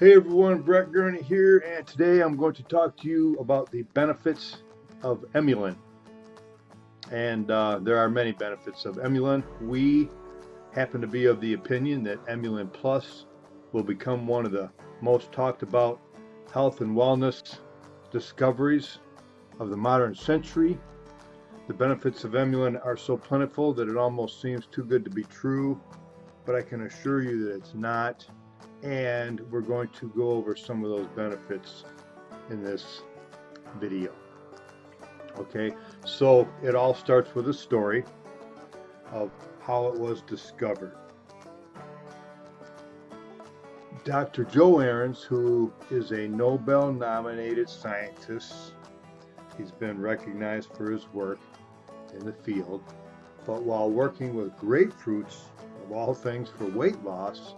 Hey everyone, Brett Gurney here, and today I'm going to talk to you about the benefits of Emulin. And uh, there are many benefits of Emulin. We happen to be of the opinion that Emulin Plus will become one of the most talked about health and wellness discoveries of the modern century. The benefits of Emulin are so plentiful that it almost seems too good to be true, but I can assure you that it's not and we're going to go over some of those benefits in this video. Okay, so it all starts with a story of how it was discovered. Dr. Joe Aarons, who is a Nobel nominated scientist, he's been recognized for his work in the field, but while working with grapefruits, of all things for weight loss,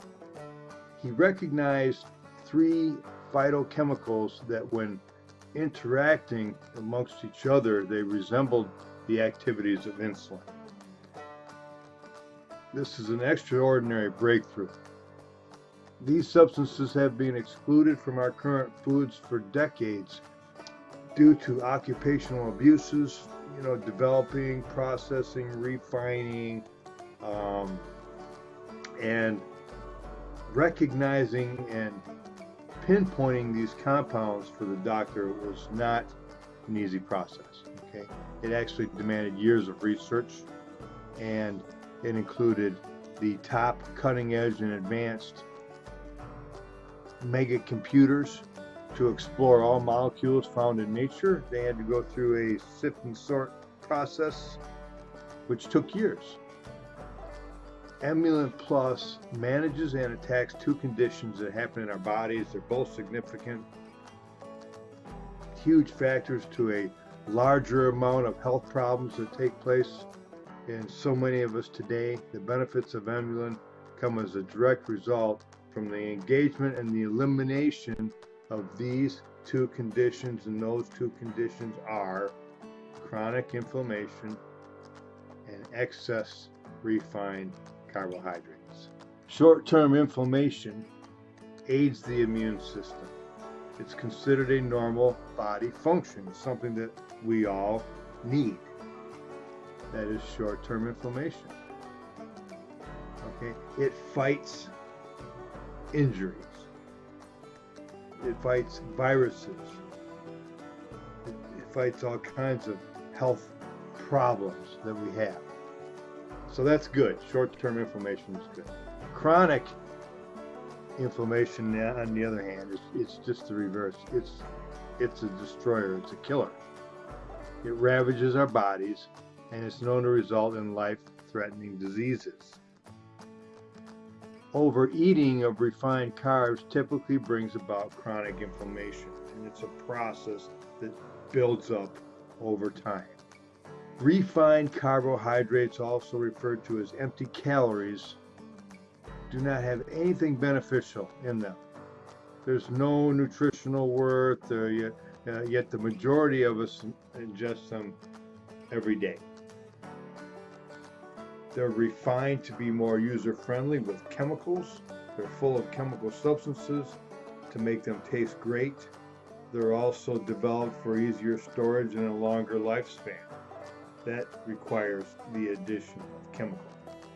he recognized three phytochemicals that when interacting amongst each other, they resembled the activities of insulin. This is an extraordinary breakthrough. These substances have been excluded from our current foods for decades due to occupational abuses, you know, developing, processing, refining, um, and recognizing and pinpointing these compounds for the doctor was not an easy process. Okay, it actually demanded years of research, and it included the top cutting edge and advanced mega computers to explore all molecules found in nature. They had to go through a sift and sort process, which took years. Emulin Plus manages and attacks two conditions that happen in our bodies. They're both significant, huge factors to a larger amount of health problems that take place in so many of us today. The benefits of Emulin come as a direct result from the engagement and the elimination of these two conditions, and those two conditions are chronic inflammation and excess refined carbohydrates. Short-term inflammation aids the immune system. It's considered a normal body function, something that we all need. That is short-term inflammation. Okay, it fights injuries. It fights viruses. It, it fights all kinds of health problems that we have. So that's good. Short-term inflammation is good. Chronic inflammation, on the other hand, is it's just the reverse. It's it's a destroyer. It's a killer. It ravages our bodies, and it's known to result in life-threatening diseases. Overeating of refined carbs typically brings about chronic inflammation, and it's a process that builds up over time. Refined carbohydrates, also referred to as empty calories, do not have anything beneficial in them. There's no nutritional worth, uh, yet, uh, yet the majority of us ingest them every day. They're refined to be more user-friendly with chemicals. They're full of chemical substances to make them taste great. They're also developed for easier storage and a longer lifespan that requires the addition of chemicals.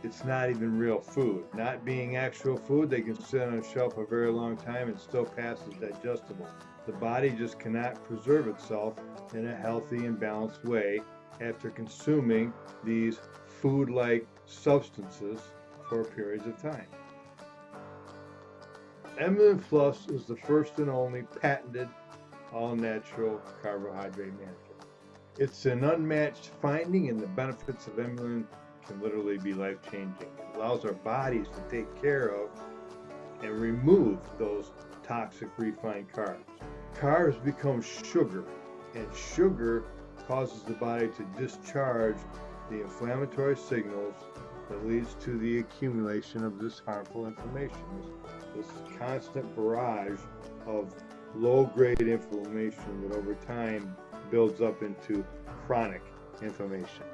It's not even real food. Not being actual food, they can sit on a shelf a very long time and still pass as digestible. The body just cannot preserve itself in a healthy and balanced way after consuming these food-like substances for periods of time. Emulin Plus is the first and only patented all-natural carbohydrate manager. It's an unmatched finding, and the benefits of Emulin can literally be life changing. It allows our bodies to take care of and remove those toxic refined carbs. Carbs become sugar, and sugar causes the body to discharge the inflammatory signals that leads to the accumulation of this harmful inflammation, this, this constant barrage of low-grade inflammation that over time builds up into chronic inflammation.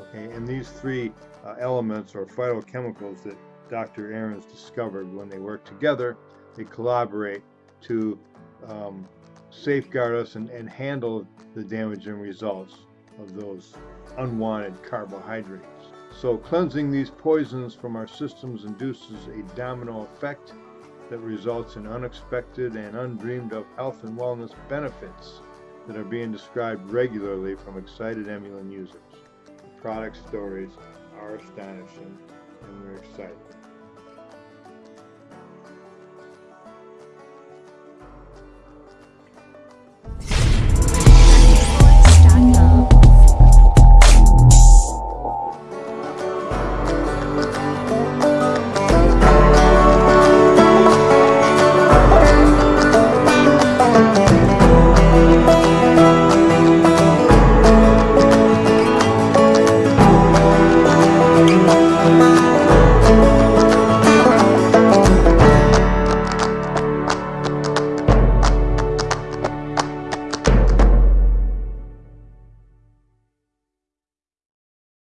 Okay, and these three uh, elements or phytochemicals that Dr. Aarons discovered when they work together, they collaborate to um, safeguard us and, and handle the damaging results of those unwanted carbohydrates. So cleansing these poisons from our systems induces a domino effect that results in unexpected and undreamed of health and wellness benefits that are being described regularly from excited Emulin users. The product stories are astonishing and we're excited.